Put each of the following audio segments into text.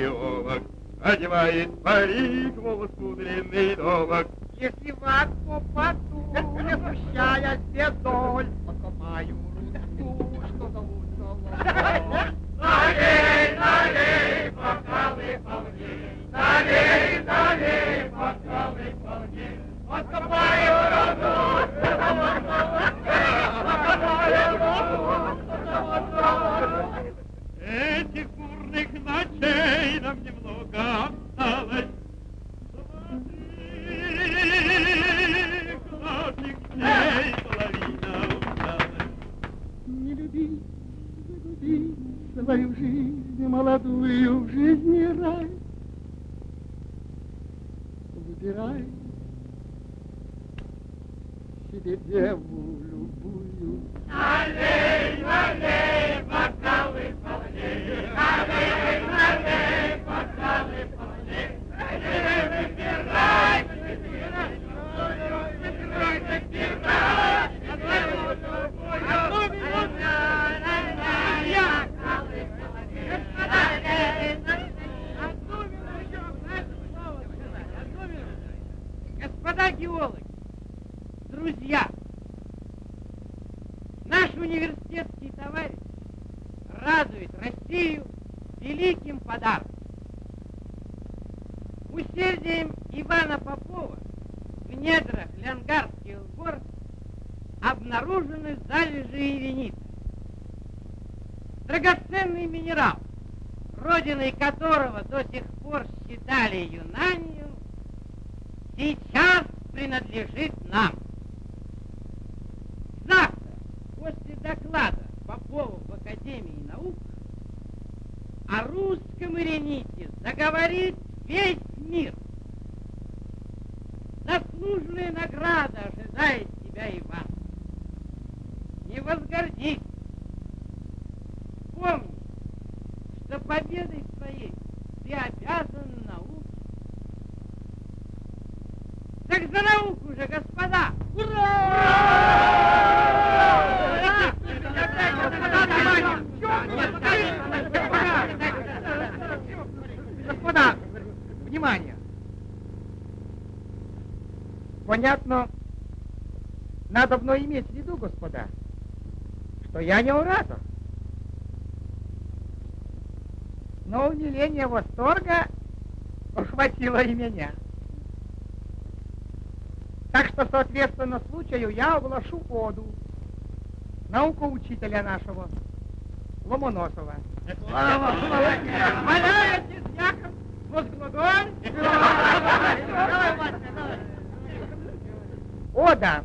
геолог, одевает парик, волос кудренный долог. Если в ад попаду, не смущая бедоль, покопаю руду, что зовут золото. Налей, налей, бокалы полней, налей, налей, бокалы полней, откопаю руду, Этих бурных ночей нам немного осталось, Не люби, загуби свою жизнь молодую, в жизни рай. Выбирай себе деву любую. Налей, налей, бокалы полней, налей, налей, бокалы полней, выбирай, выбирай, выбирай, выбирай, одну налей, одну минуту, Господа геологи, друзья, наш университетский товарищ радует Россию великим подарком. Усердием Ивана Попова в недрах Лянгарских гор обнаружены залежи иренита. Драгоценный минерал, родиной которого до сих пор считали Юнанию, сейчас принадлежит нам. Завтра, доклада Попова в Академии наук, о русском ирените заговорит весь мир. Заслуженная награда ожидает тебя, Иван. Не возгордись. Помни, что победой своей ты обязан науке. Так за науку же, господа! Господа, внимание! Понятно, надо мной иметь в виду, господа, что я не оратор. Но умиление восторга охватило и меня. Так что, соответственно случаю, я оглашу оду. Науку учителя нашего, Ломоносова. Валяетесь, Яков, возглаголь! Ода.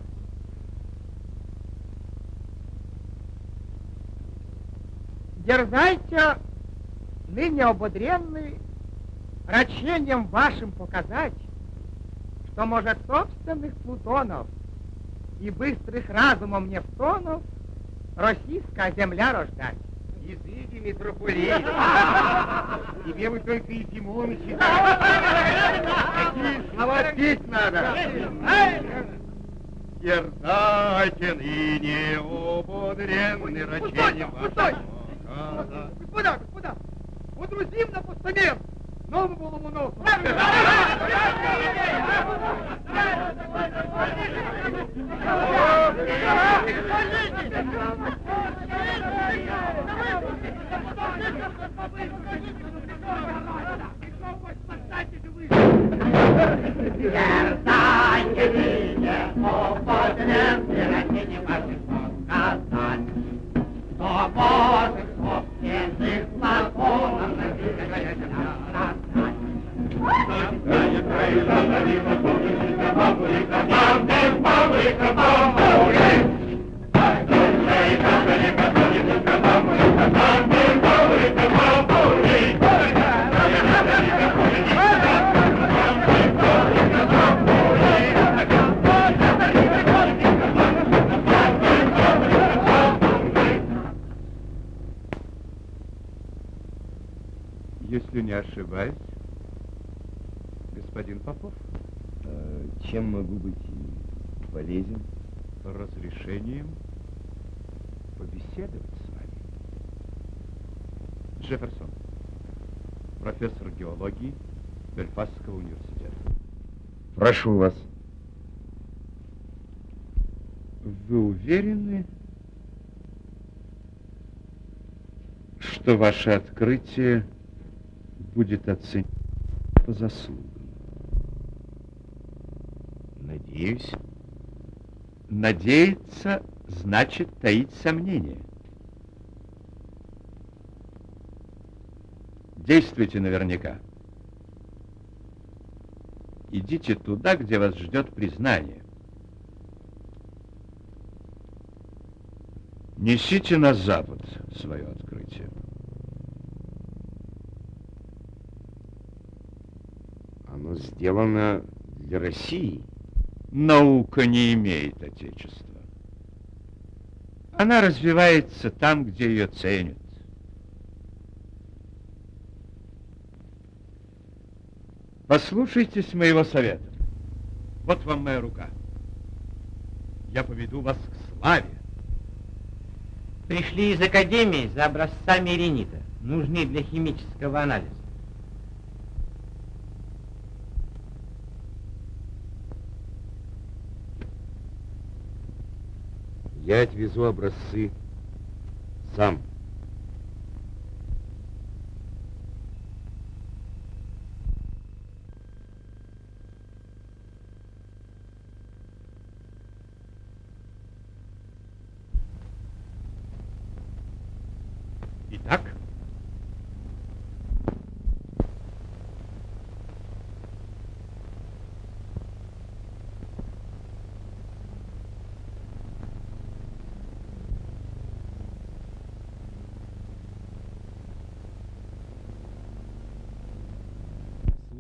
Дерзайте, ныне ободренный, рачением вашим показать, что может собственных плутонов и быстрых разумом Нефтонов российская земля рождать. Языки, митрополит. Тебе вы только и Зимона читаете. Какие слова петь надо. Дерзайте ныне, ободренный рачением вашим. Господа, господа, водрузим на постамент нового Ломоносова. Дерзайте ныне, ободренный рачением ошибаюсь, господин Попов, А чем могу быть полезен? разрешением побеседовать с вами. Джефферсон, профессор геологии Бельфастского университета. Прошу вас. Вы уверены, что ваше открытие будет оценено по заслугам? Надеюсь. Надеяться значит таить сомнения. Действуйте наверняка. Идите туда, где вас ждет признание. Несите на запад свое открытие. Оно сделано для России. Наука не имеет отечества. Она развивается там, где ее ценят. Послушайтесь моего совета. Вот вам моя рука. Я поведу вас к славе. Пришли из академии за образцами иринита. Нужны для химического анализа. Я отвезу образцы сам.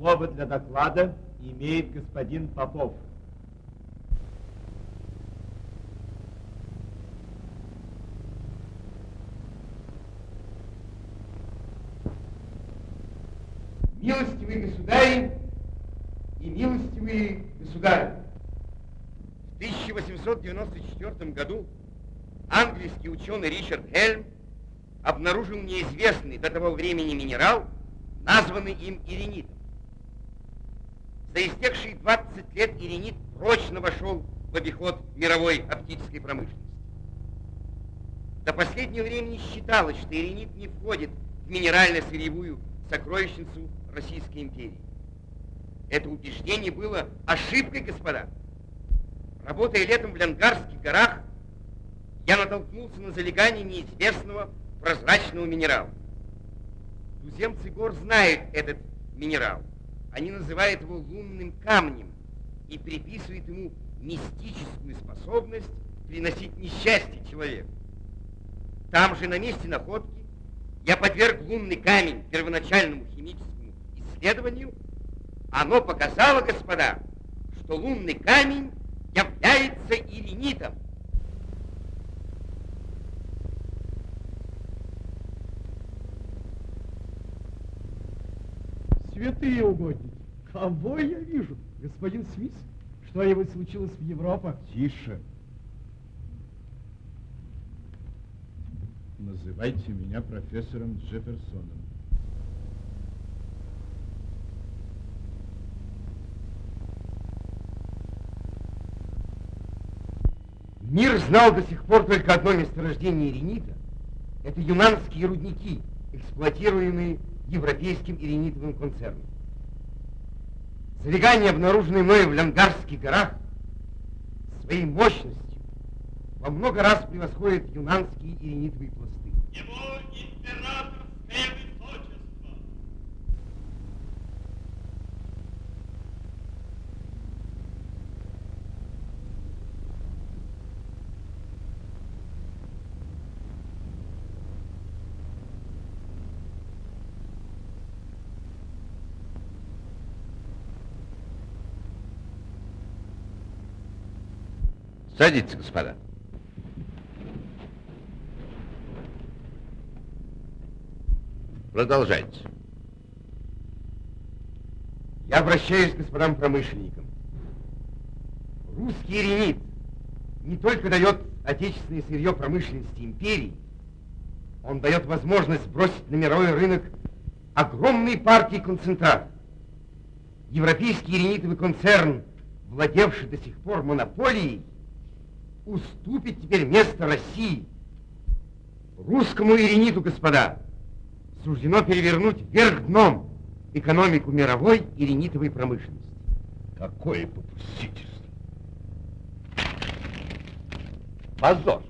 Слово для доклада имеет господин Попов. Милостивые государи и милостивые государи, в 1894 году английский ученый Ричард Хельм обнаружил неизвестный до того времени минерал, названный им иринитом. За истекшие 20 лет иринит прочно вошел в обиход мировой оптической промышленности. До последнего времени считалось, что иринит не входит в минерально-сырьевую сокровищницу Российской империи. Это убеждение было ошибкой, господа. Работая летом в Ленгарских горах, я натолкнулся на залегание неизвестного прозрачного минерала. Туземцы гор знают этот минерал. Они называют его лунным камнем и приписывают ему мистическую способность приносить несчастье человеку. Там же, на месте находки, я подверг лунный камень первоначальному химическому исследованию. Оно показало, господа, что лунный камень является иринитом. Святые угодники, кого я вижу? Господин Свис? Что-нибудь случилось в Европе? тише. Называйте меня профессором Джефферсоном. Мир знал до сих пор только одно месторождение иринита. Это юнанские рудники, эксплуатируемые европейским иринитовым концерном. Залегания, обнаруженные мною в Лянгарских горах, своей мощностью во много раз превосходят юнанские иринитовые пласты. Садитесь, господа. Продолжайте. Я обращаюсь к господам промышленникам. Русский иринит не только дает отечественное сырье промышленности империи, он дает возможность бросить на мировой рынок огромные партии концентрата. Европейский иринитовый концерн, владевший до сих пор монополией, уступит теперь место России. Русскому ириниту, господа, суждено перевернуть вверх дном экономику мировой иринитовой промышленности. Какое попустительство. Позор.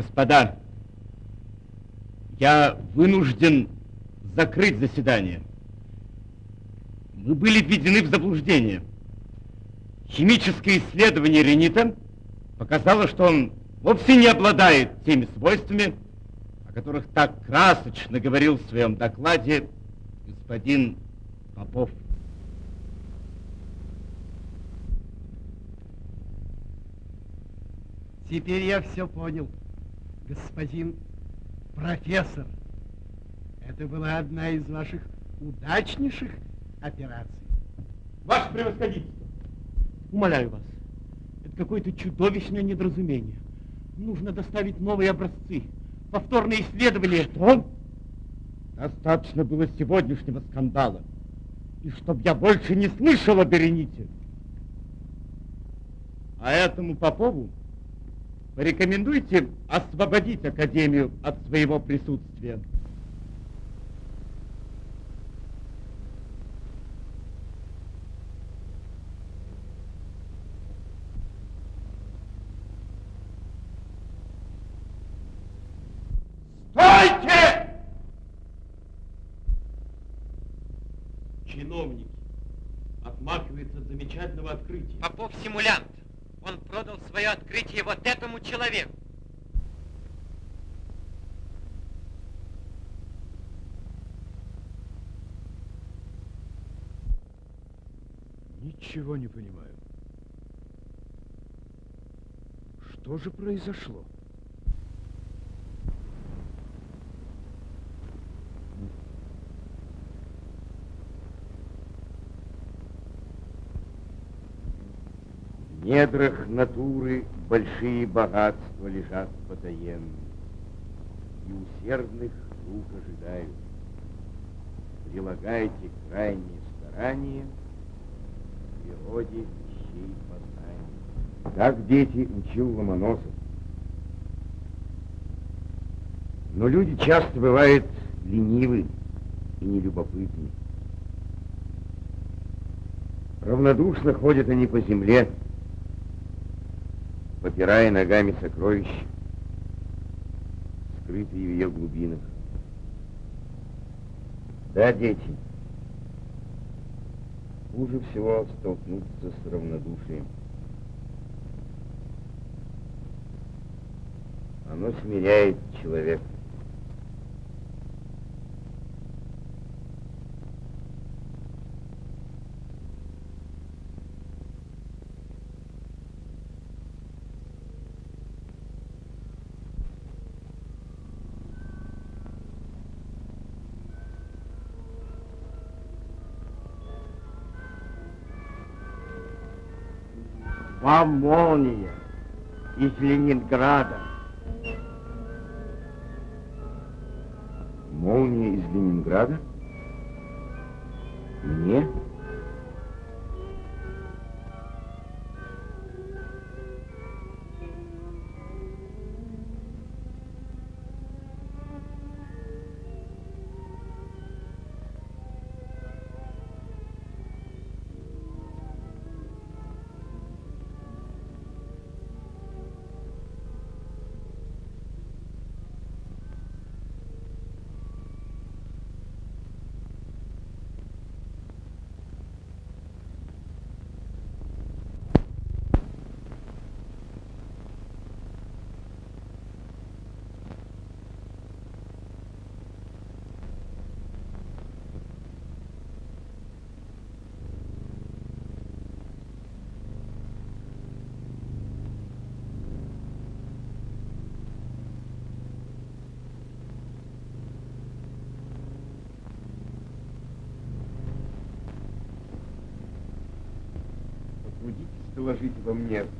Господа, я вынужден закрыть заседание. Мы были введены в заблуждение. Химическое исследование ренита показало, что он вовсе не обладает теми свойствами, о которых так красочно говорил в своем докладе господин Попов. Теперь я все понял, господин профессор. Это была одна из ваших удачнейших операций. Ваше превосходительство, умоляю вас, это какое-то чудовищное недоразумение. Нужно доставить новые образцы, повторные исследования. Что? Достаточно было сегодняшнего скандала. И чтоб я больше не слышал о Берените. А этому Попову порекомендуйте освободить Академию от своего присутствия. Открытие вот этому человеку. Ничего не понимаю. Что же произошло? В недрах натуры большие богатства лежат потаенные, и усердных рук ожидают. Прилагайте крайние старания, в природе вещей познания. Так дети учил Ломоносов. Но люди часто бывают ленивы и нелюбопытны. Равнодушно ходят они по земле, попирая ногами сокровища, скрытые в ее глубинах. Да, дети, хуже всего столкнуться с равнодушием. Оно смиряет человека. Молния из Ленинграда. Молния из Ленинграда? Доложите во мне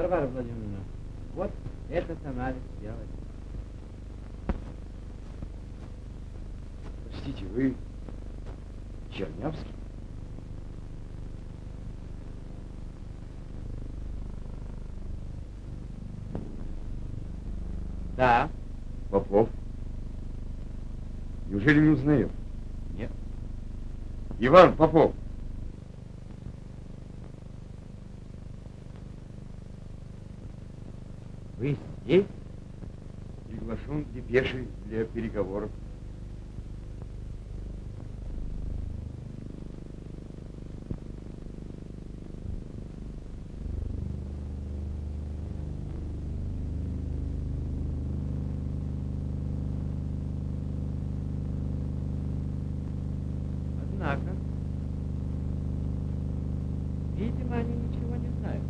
Варвара Владимировна, вот этот анализ сделать. Простите, вы Чернявский? Да. Попов? Неужели не узнаю? Нет. Иван Попов. Вы здесь? Приглашен депешей для переговоров. Однако, видимо, они ничего не знают.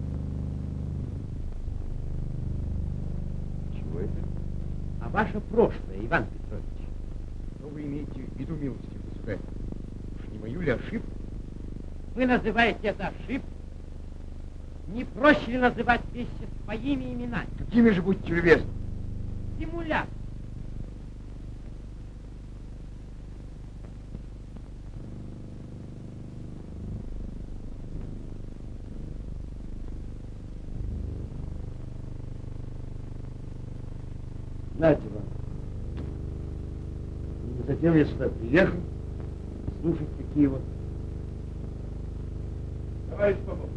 Чего это? А ваше прошлое, Иван Петрович? Что вы имеете в виду, милости, государь? Уж не мою ли ошибку? Вы называете это ошибкой? Не проще ли называть вещи своими именами? Какими же будьте любезны? Симулят. Знаете, вам. Затем я сюда приехал, слушать какие вот. Товарищ Попов.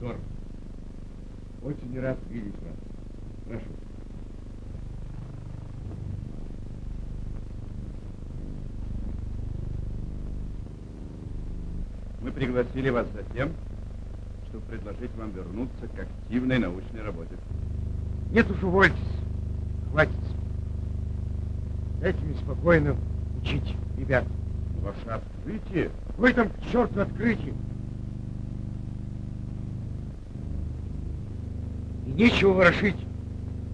Дорн, очень рад видеть вас. Прошу. Мы пригласили вас за тем, чтобы предложить вам вернуться к активной научной работе. Нет уж, увольтесь. Хватит. Дайте мне спокойно учить ребят. Ваше открытие Вы там к черту открытие. И нечего ворошить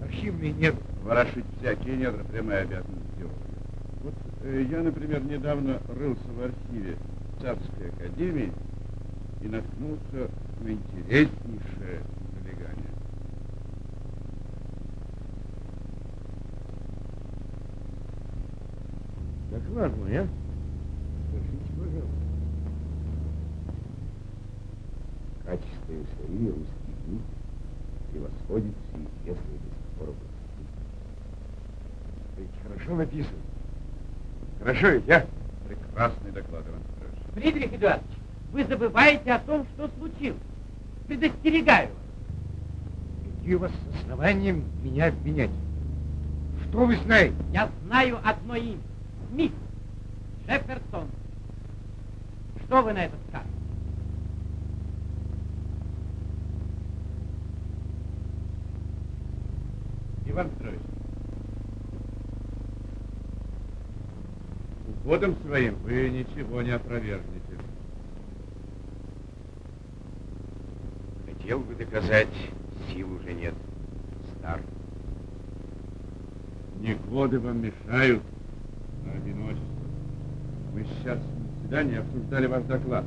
архивные недра. ворошить всякие недра прямая обязанность. Вот э, я, например, недавно рылся в архиве Царской Академии и наткнулся на интереснейшее залегание. Докладывай, а? Скажите, пожалуйста. Качество и истории русских книг превосходит все известные до сих пор образцы. Ведь хорошо написано. Хорошо ведь, а? Прекрасный доклад, Иван. Фридрих Эдуардович, вы забываете о том, что случилось. Предостерегаю вас. Какие у вас основания меня обвинять? Что вы знаете? Я знаю одно имя. Смит. Джефферсон. Что вы на это скажете? Иван Петрович, уходом своим вы ничего не опровергнете. Хотел бы доказать, сил уже нет. Стар. Не годы вам мешают, а одиночество. Мы сейчас на заседании обсуждали ваш доклад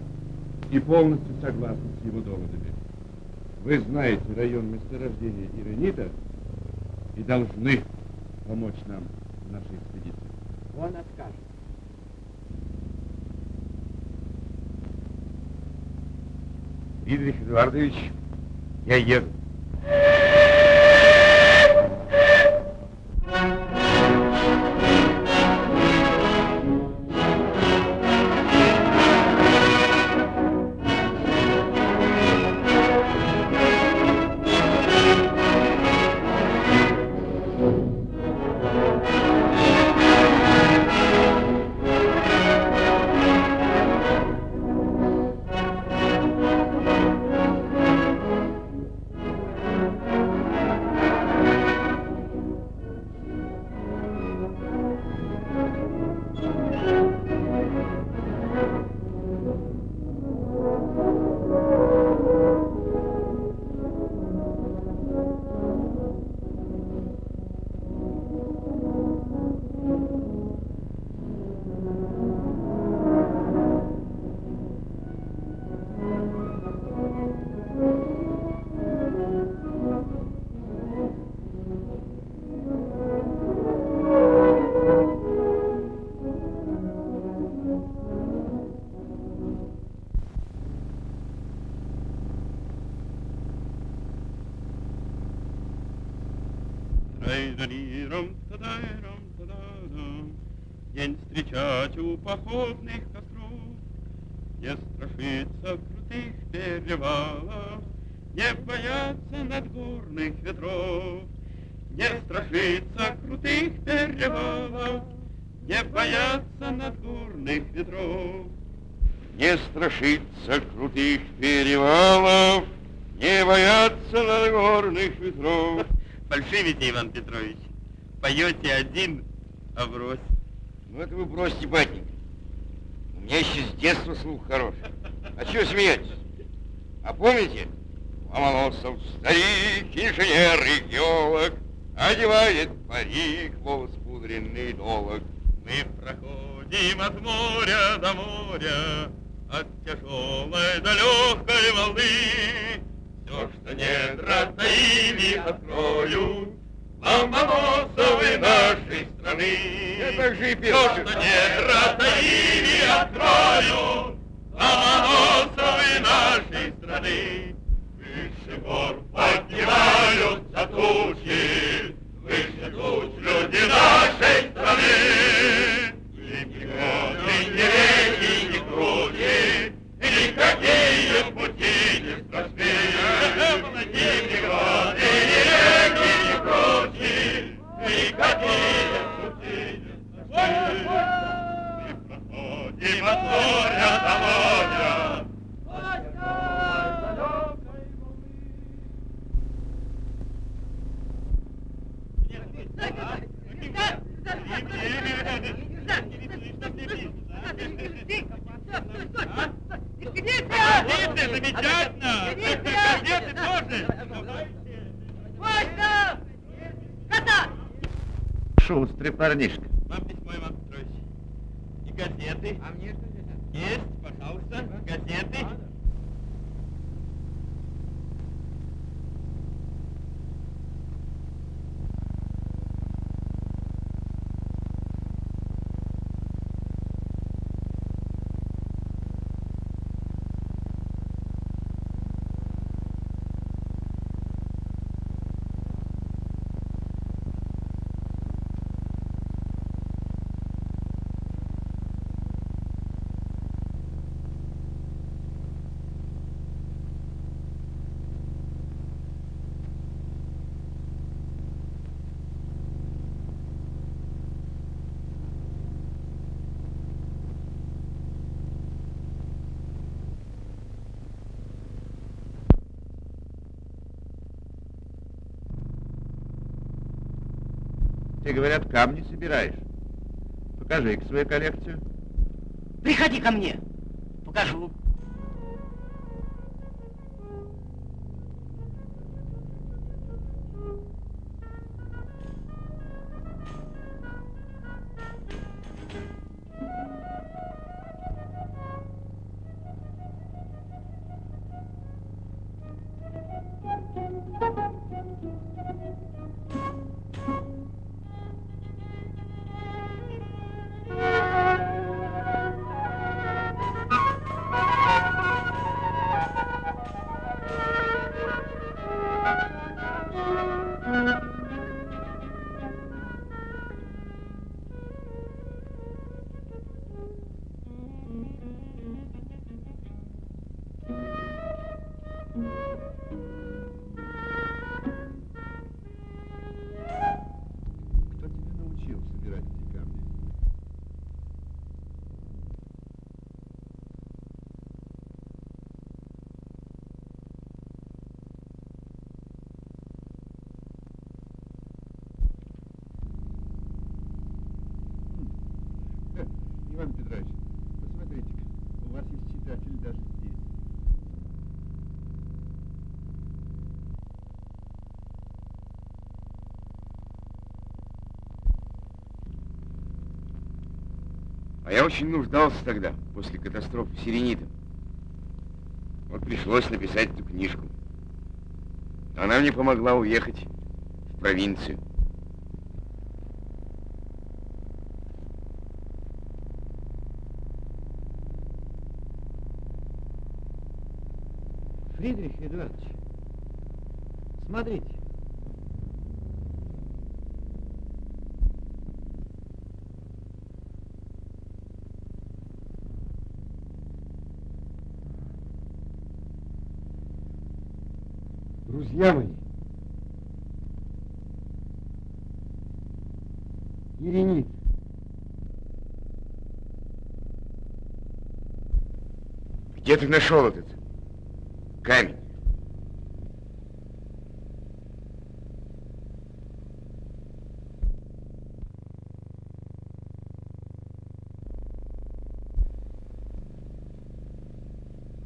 и полностью согласны с его доводами. Вы знаете район месторождения Иронита и должны помочь нам в нашей экспедиции. Он откажет. Фридрих Эдуардович, я еду. Походных костров, Не страшиться крутых перевалов, Не бояться надгорных ветров, Не страшиться крутых перевалов, Не бояться надгорных ветров. Не страшиться крутых перевалов, не бояться надгорных ветров. Фальшивите, Иван Петрович. Поете один, а брось. Ну это вы бросьте, батенька. Меня еще с детства слух хороший. А чего смеетесь? А помните? Ломоносов старик, инженер и геолог, Одевает парик, волос пудренный долог. Мы проходим от моря до моря, От тяжелой до легкой волны. Все, что недра таили, открою, Ломоносовы нашей страны. Так же и. Все, что недра таили, открою, Ломоносовы нашей страны. Выше гор поднимаются тучи, парнишка. Вам письмо, Иван Петрович. И газеты. А мне что здесь? Есть, пожалуйста, газеты. Ты, говорят, камни собираешь. Покажи-ка свою коллекцию. Приходи ко мне, покажу. А я очень нуждался тогда, после катастрофы Сиренита. Вот пришлось написать эту книжку. Она мне помогла уехать в провинцию. Фридрих Эдуардович, смотрите. Друзья мои, Иринит, где ты нашел этот камень?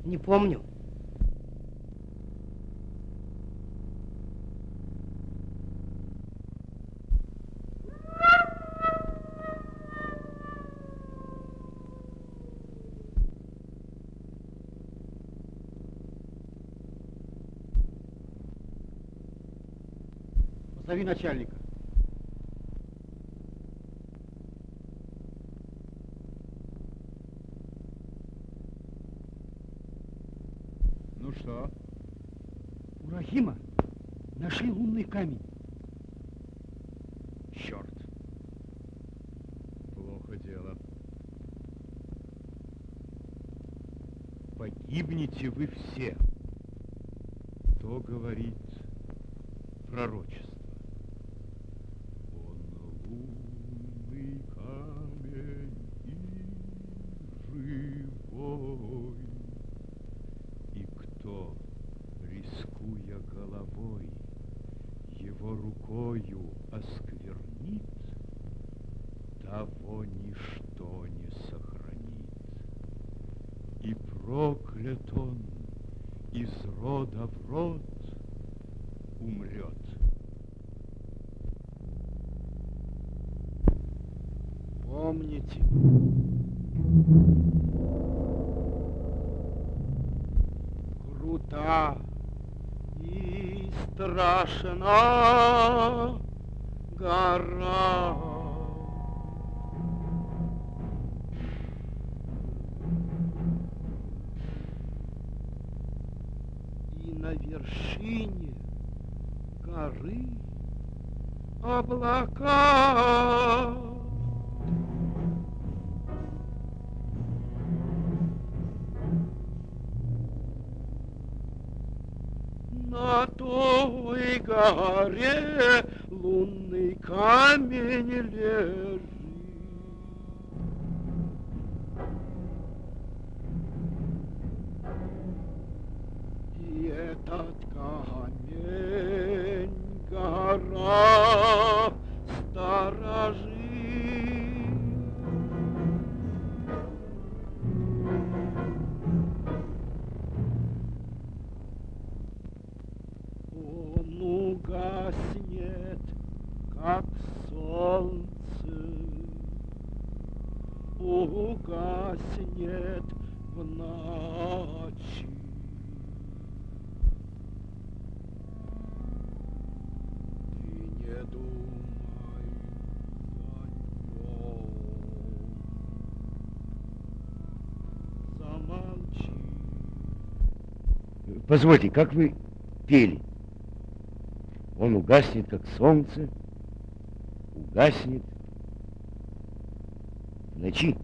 Не помню. Позови начальника. Ну что? У Рахима нашли лунный камень. Черт. Плохо дело. Погибнете вы все. То говорит пророчество. Он лунный камень и живой. И кто, рискуя головой, его рукою осквернит, того ничто не сохранит. И проклят он из рода в род умрет. Помните. Крута и страшна гора. И на вершине горы облака. На той горе лунный камень лежит. Позвольте, как вы пели? Он угаснет, как солнце, угаснет в ночи.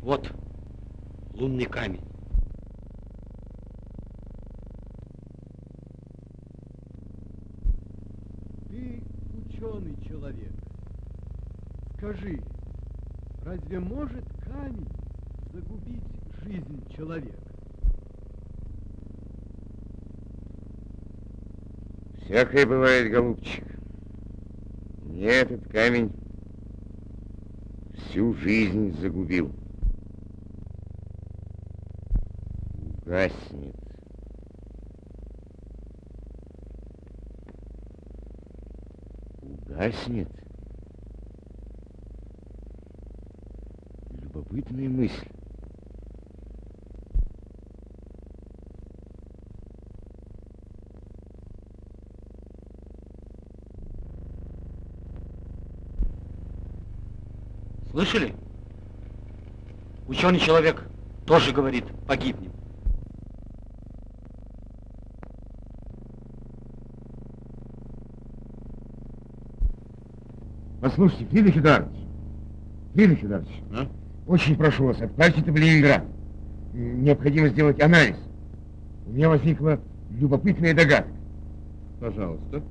Вот лунный камень. Ты ученый человек. Скажи, разве может камень загубить жизнь человека? Всякое бывает, голубчик. Мне этот камень всю жизнь загубил. Угаснет. Угаснет. Любопытная мысль. Слышали? Ученый человек тоже говорит, погибнем. Послушайте, Фридрих Эдуардович, Фридрих Эдуардович, А? Очень прошу вас, отправьте в Ленинград. Необходимо сделать анализ. У меня возникла любопытная догадка. Пожалуйста.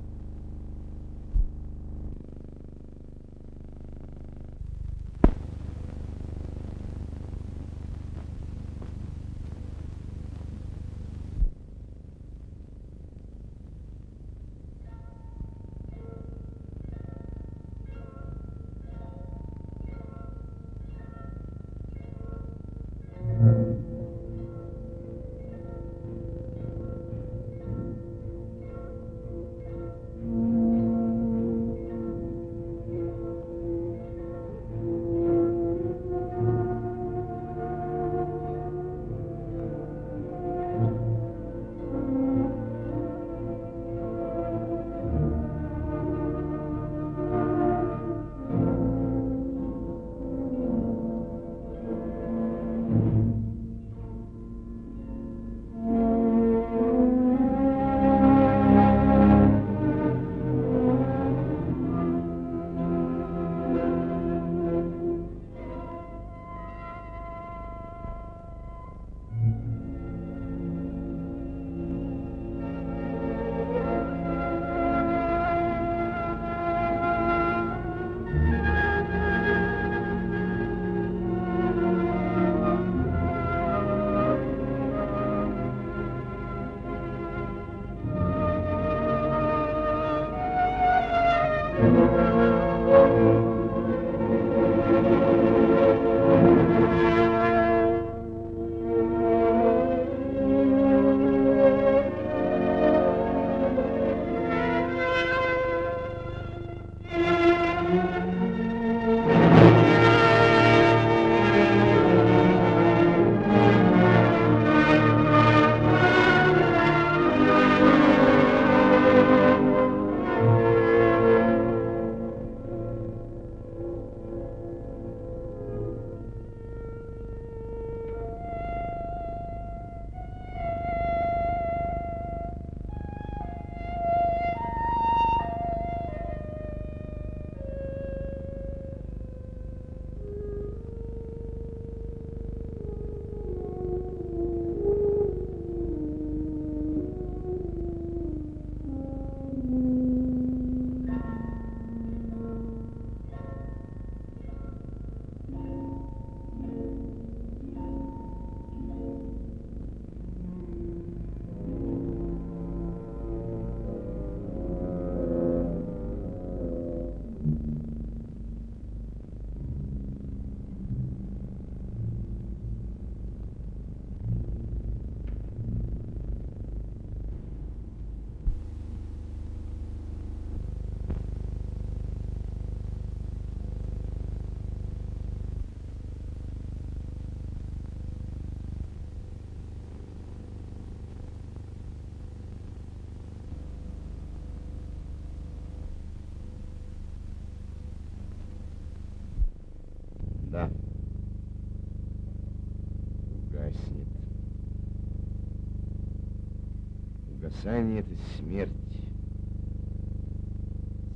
Угасание — это смерть.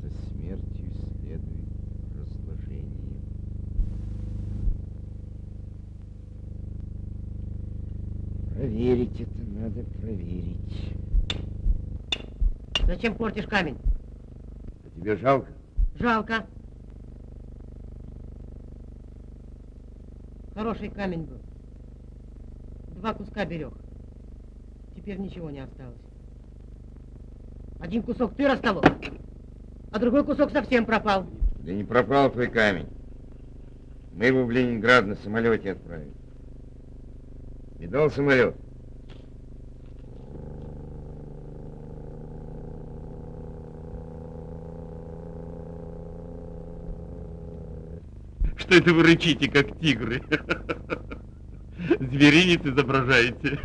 За смертью следует разложение. Проверить это надо проверить. Зачем портишь камень? А тебе жалко? Жалко. Хороший камень был. Два куска берег. Теперь ничего не осталось. Один кусок ты расколол, а другой кусок совсем пропал. Да не пропал твой камень. Мы его в Ленинград на самолете отправили. Видал самолет? Что это вы рычите, как тигры? Зверинец изображаете.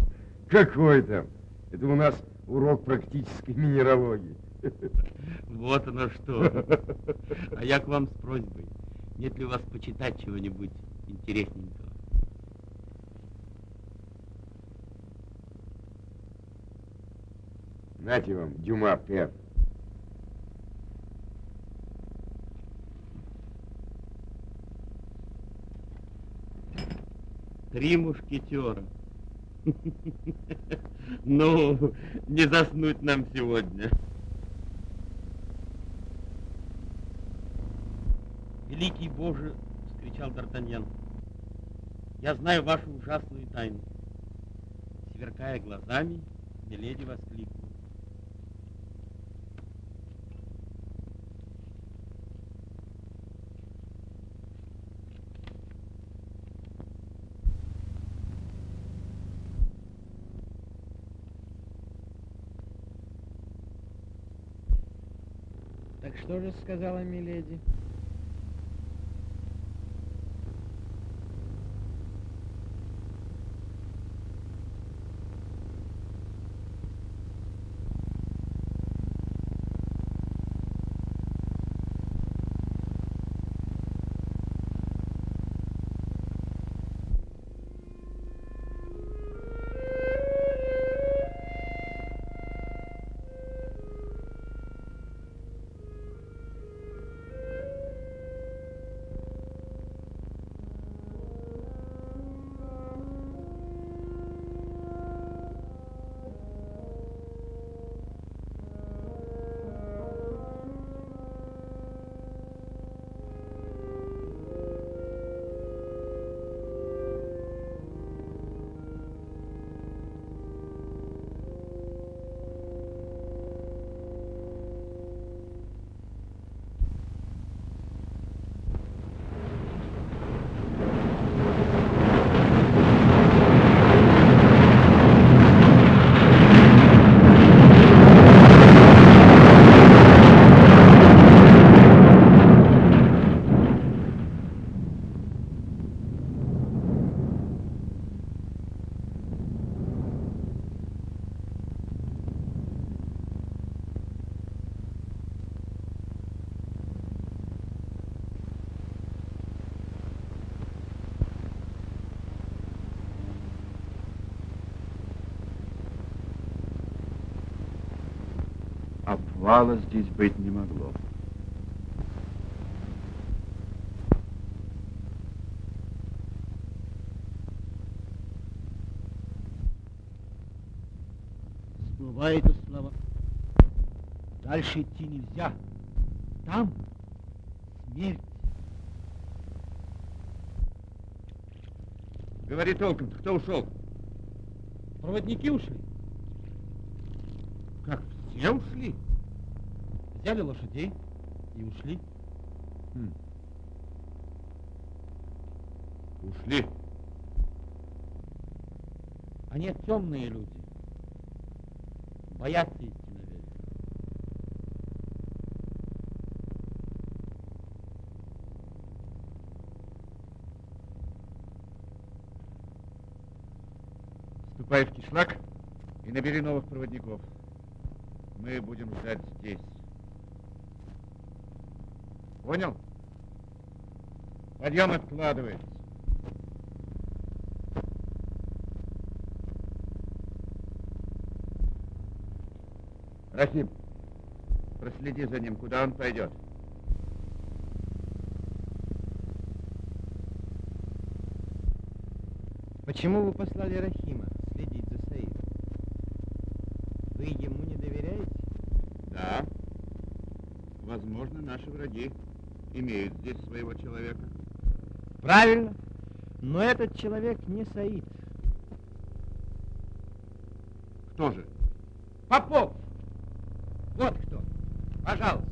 Какой там? Это у нас урок практической минералогии. Вот оно что. А я к вам с просьбой. Нет ли у вас почитать чего-нибудь интересненького? Знаете вам, Дюма Пер. Три мушкетера. Ну, не заснуть нам сегодня. Великий Боже, вскричал Д'Артаньян, я знаю вашу ужасную тайну. Сверкая глазами, Миледи воскликнула. Так что же сказала Миледи? Слова. Дальше идти нельзя. Там смерть. Говори толком, кто ушел? Проводники ушли. Как, все ушли? Взяли лошадей и ушли. Хм. Ушли. Они темные люди. Боятся идти наверх. Ступай в кишлак и набери новых проводников. Мы будем ждать здесь. Понял? Подъем откладывается. Рахим, проследи за ним, куда он пойдет. Почему вы послали Рахима следить за Саидом? Вы ему не доверяете? Да. Возможно, наши враги имеют здесь своего человека. Правильно. Но этот человек не Саид. Кто же? Попов! Вот кто. Пожалуйста.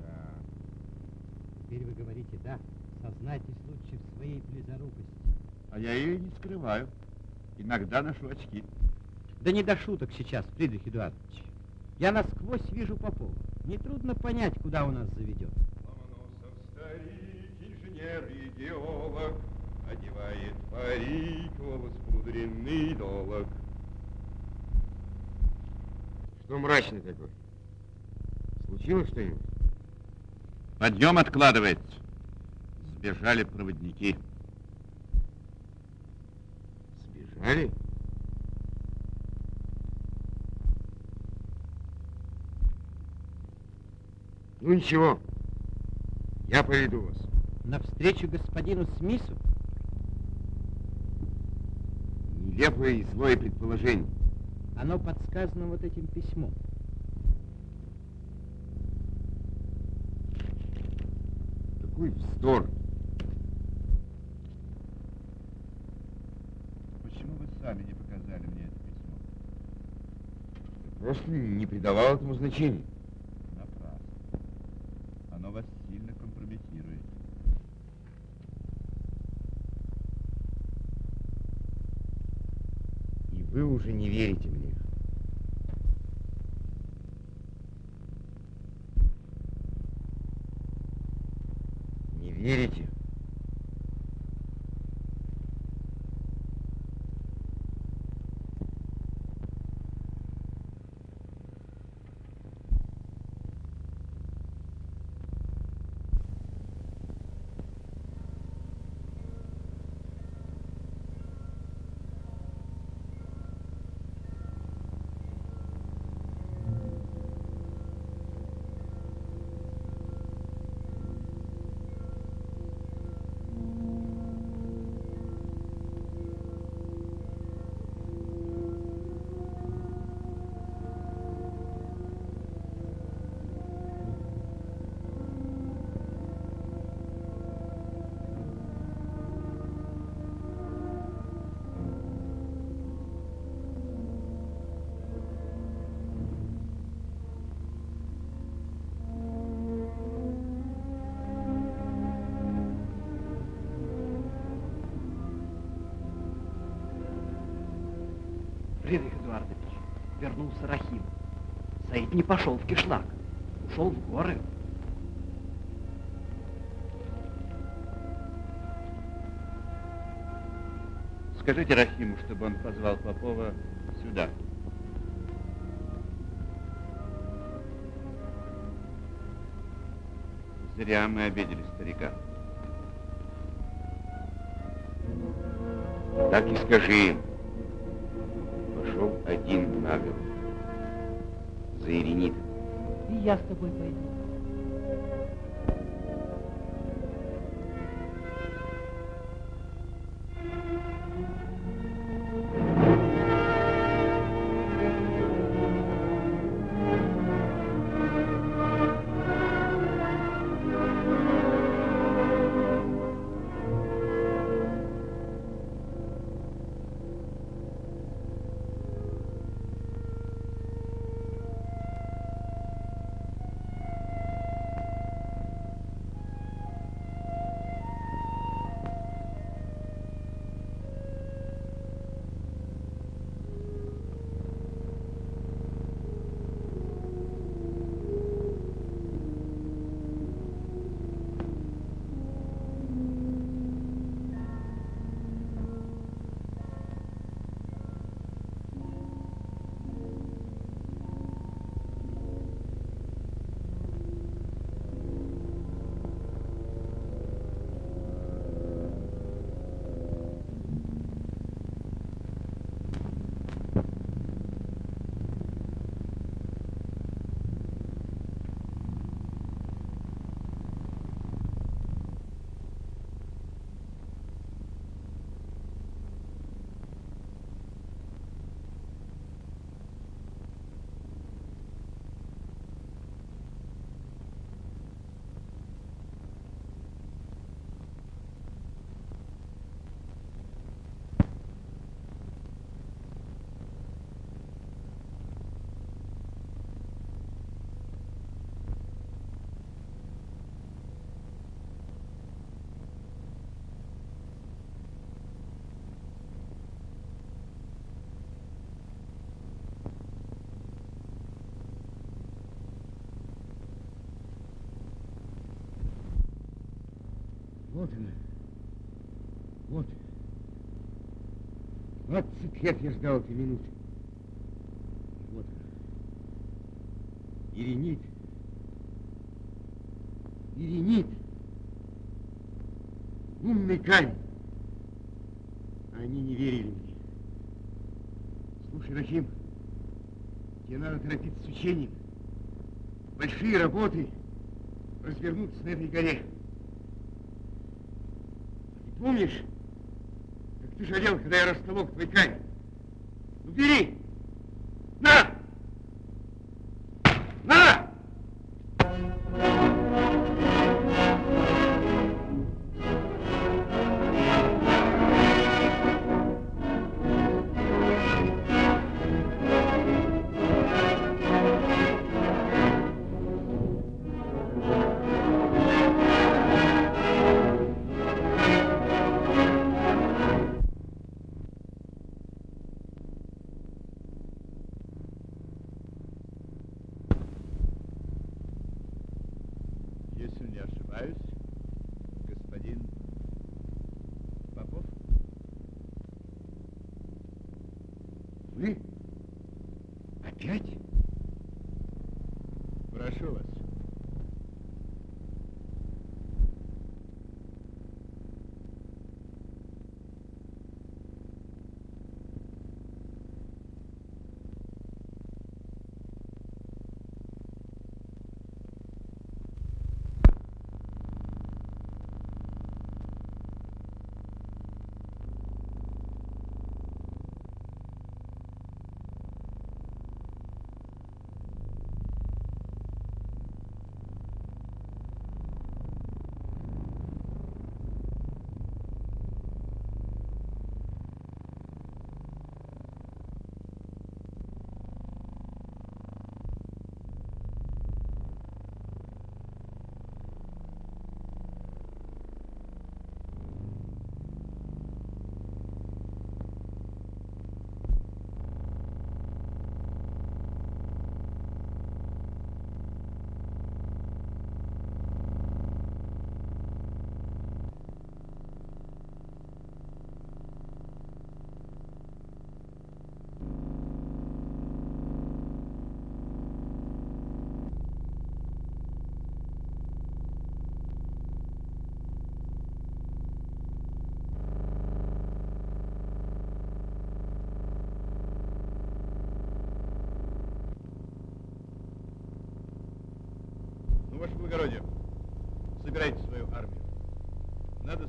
Да. Теперь вы говорите «да». Сознайтесь лучше в своей близорукости. Ее не скрываю. Иногда ношу очки. Да не до шуток сейчас, Фридрих Эдуардович. Я насквозь вижу Попова. Нетрудно понять, куда он нас заведет. Ломоносов старик, инженер и геолог, Одевает парик во воспудренный долог. Что мрачный такой? Случилось что-нибудь? Подъем откладывается. Сбежали проводники. Сбежали? Ну ничего, я поведу вас. Навстречу господину Смису? Нелепое и злое предположение. Оно подсказано вот этим письмом. Какой вздор. Почему вы сами не показали мне это письмо? Просто не придавал этому значения. Напрасно. Оно вас сильно компрометирует. И вы уже не верите мне. Вернулся Рахим. Саид не пошел в кишлак, ушел в горы. Скажите Рахиму, чтобы он позвал Попова сюда. Зря мы обидели старика. Так и скажи им. я с тобой пойду. Вот она. Вот. Двадцать лет я ждал этой минуты. Вот она. Иринит. Иринит. Умный камень. Они не верили мне. Слушай, Рахим, тебе надо торопиться с учением. Большие работы, развернуться на этой горе. Помнишь, как ты жалел, когда я растолок твой камень? Ну, бери! На!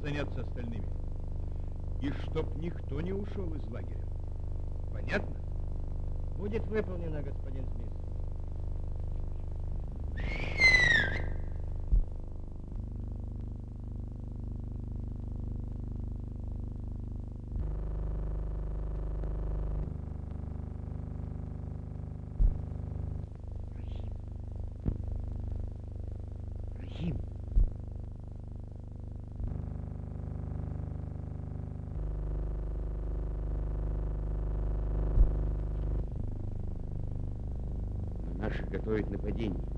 Заняться остальными. И чтоб никто не ушел из лагеря. Понятно? Будет выполнено, господин Смит. Готовят нападение.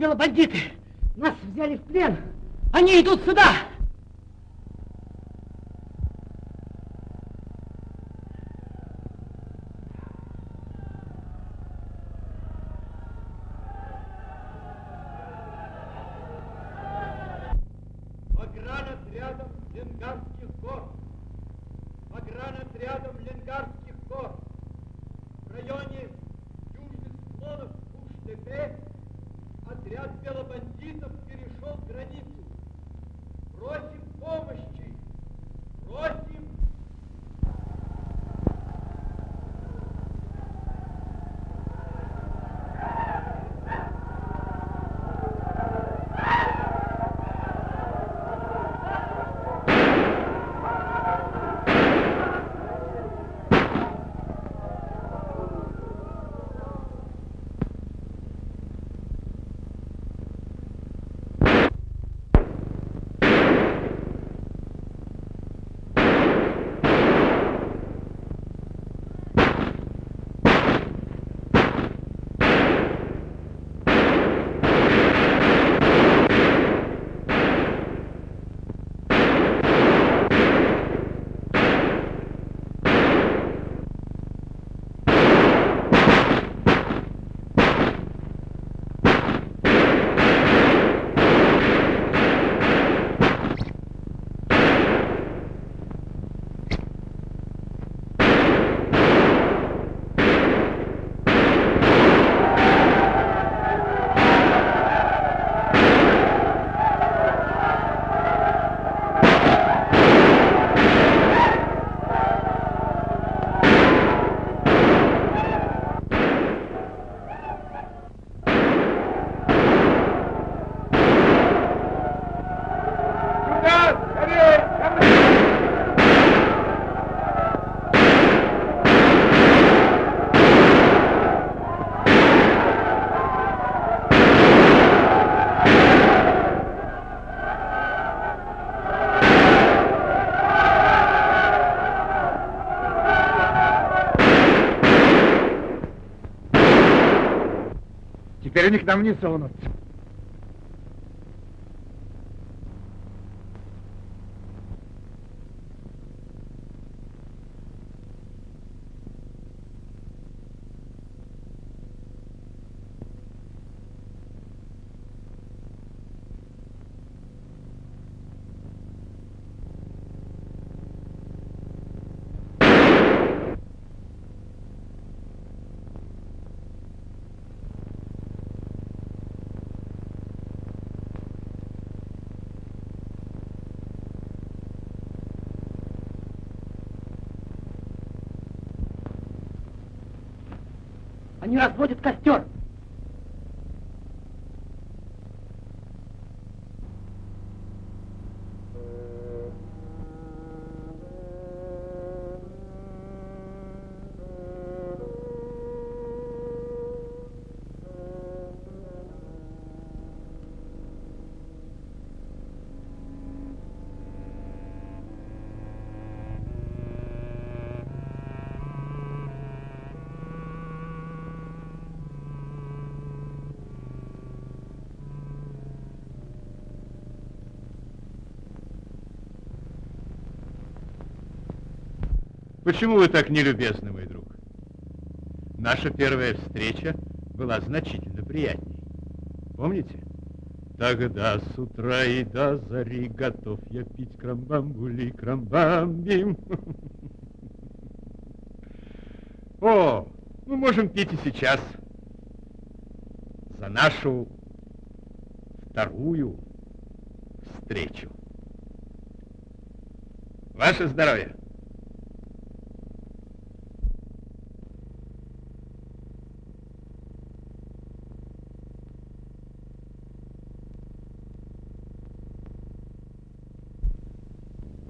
Наверху белобандиты. Нас взяли в плен. Они идут сюда. К нам не сунутся. Они разводят костер. Почему вы так нелюбезны, мой друг? Наша первая встреча была значительно приятней. Помните? Тогда с утра и до зари готов я пить крамбамбули, крамбамбим. О, мы можем пить и сейчас. За нашу вторую встречу. Ваше здоровье!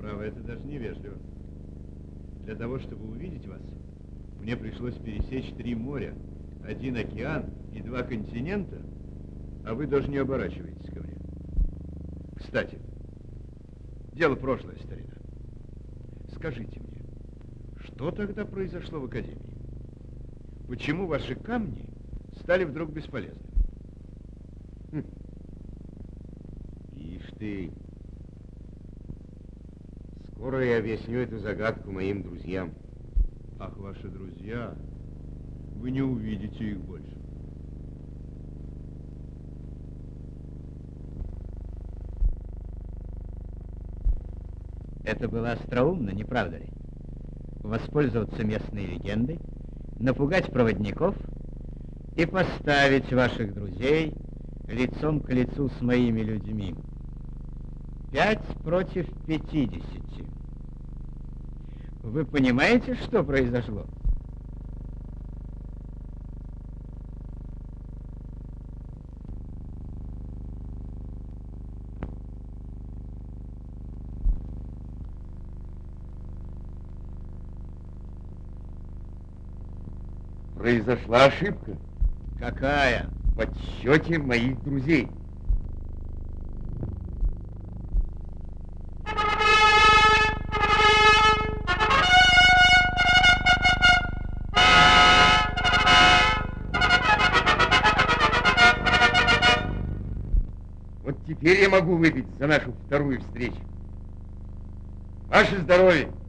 Право, это даже невежливо. Для того, чтобы увидеть вас, мне пришлось пересечь три моря, один океан и два континента, а вы даже не оборачиваетесь ко мне. Кстати, дело прошлое, старина. Скажите мне, что тогда произошло в Академии? Почему ваши камни стали вдруг бесполезными? Ишь ты. Скоро я объясню эту загадку моим друзьям. Ах, ваши друзья, вы не увидите их больше. Это было остроумно, не правда ли? Воспользоваться местной легендой, напугать проводников и поставить ваших друзей лицом к лицу с моими людьми. Пять против пятидесяти. Вы понимаете, что произошло? Произошла ошибка Какая? в подсчете моих друзей. Могу выпить за нашу вторую встречу. Ваше здоровье!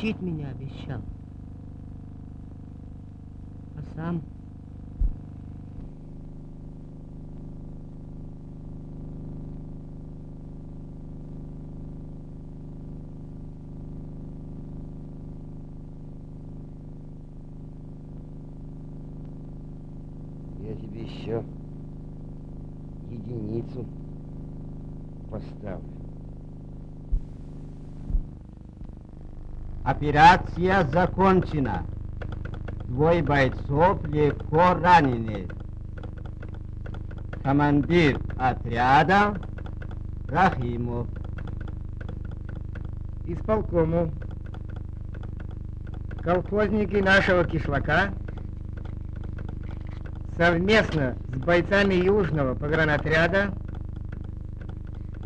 Учить меня обещал. А сам? Я тебе еще единицу поставлю. Операция закончена. Двое бойцов легко ранены. Командир отряда Рахимов. Исполкому. Колхозники нашего кишлака совместно с бойцами Южного погранотряда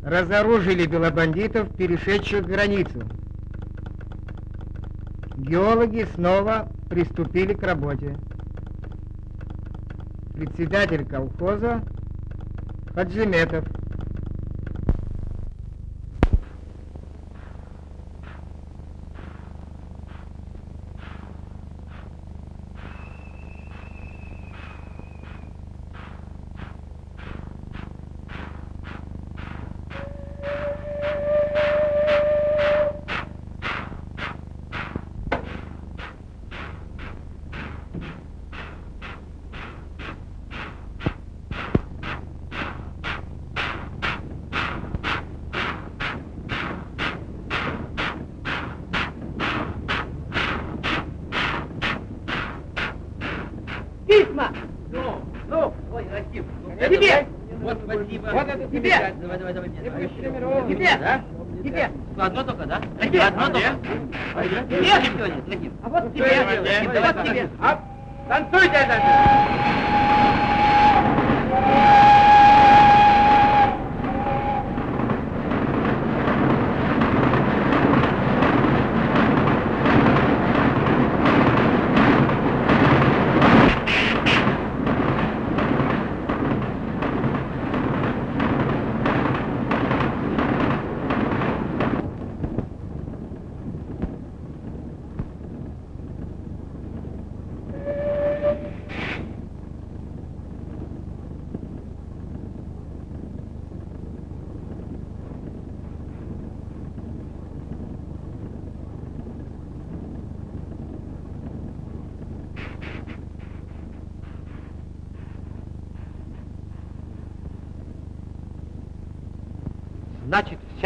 разоружили белобандитов, перешедших границу. Геологи снова приступили к работе. Председатель колхоза Хаджиметов. Вот, это тебе! Давай, давай, давай, мне. давай. Тебе! Да? Тебе! Одно только, да? Тебе! Одно только. Тебе! А вот тебе! Давай, Вот тебе! А, Танцуйте дальше!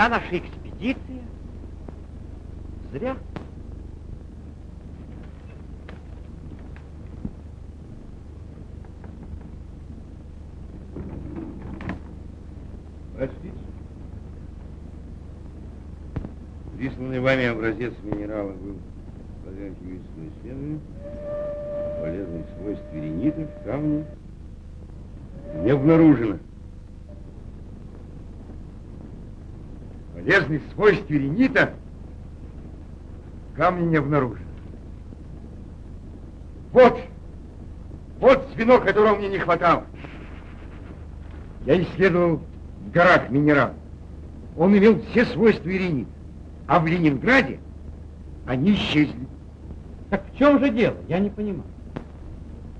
Наша экспедиция зря. Простите. Присланный вами образец минерала был подвергнут химическому исследованию. Полезных свойств веренитов, камня не обнаружено. Полезных свойств веренита камня не обнаружено. Вот, вот звено, которого мне не хватало. Я исследовал в горах минерал. Он имел все свойства веренита. А в Ленинграде они исчезли. Так в чем же дело? Я не понимаю.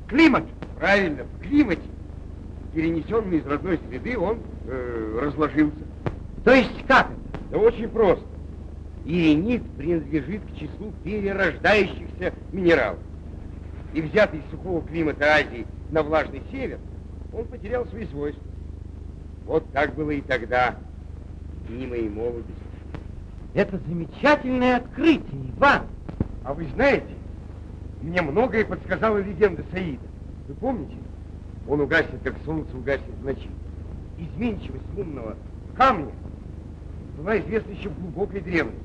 Климат. Правильно, в климате, перенесенный из родной среды, он э, разложился. То есть как это? Да очень просто. Иренит принадлежит к числу перерождающихся минералов. И взятый из сухого климата Азии на влажный север, он потерял свои свойства. Вот так было и тогда, дни моей молодости. Это замечательное открытие, Иван. А вы знаете, мне многое подсказала легенда Саида. Вы помните? Он угаснет, как солнце угаснет в ночи. Изменчивость лунного камня была известна еще в глубокой древности.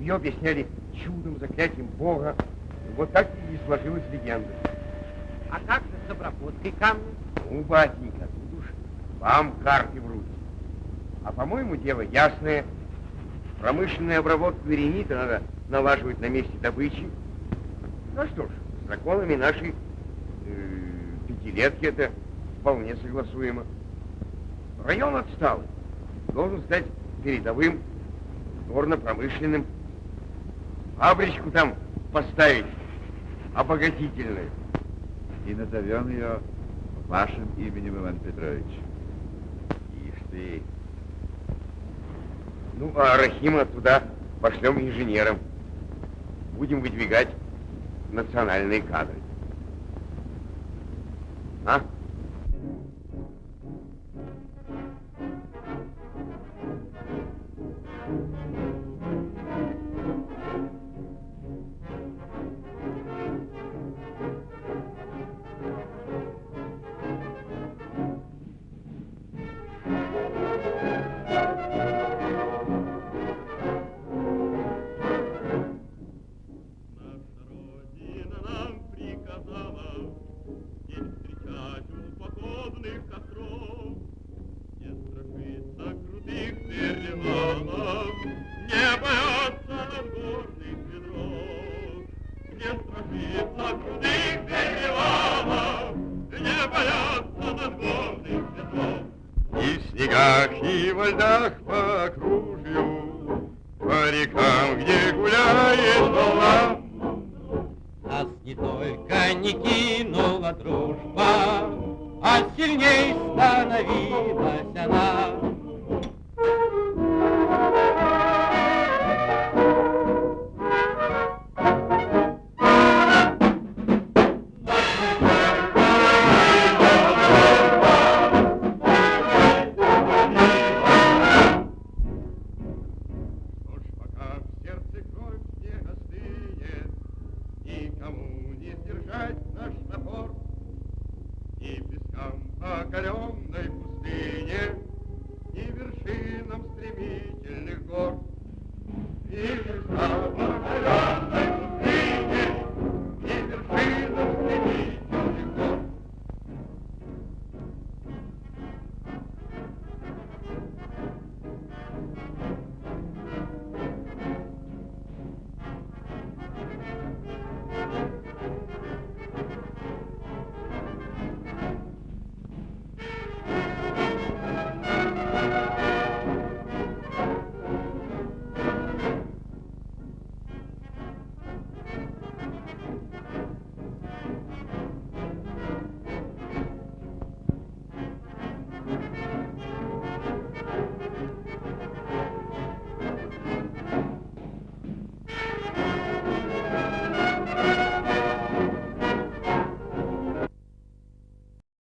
Ее объясняли чудом, заклятием Бога. Вот так и сложилась легенда. А как же с обработкой камня? Ну, батенька, тут уж вам карты в руки. А по-моему, дело ясное. Промышленную обработку веренита надо налаживать на месте добычи. Ну что ж, с законами нашей э, пятилетки это вполне согласуемо. Район отсталый. Должен стать передовым, горно-промышленным. Фабричку там поставить обогатительную. И назовем ее вашим именем, Иван Петрович. Ишь ты. Ну, а Рахима туда пошлем инженером. Будем выдвигать национальные кадры. А? И во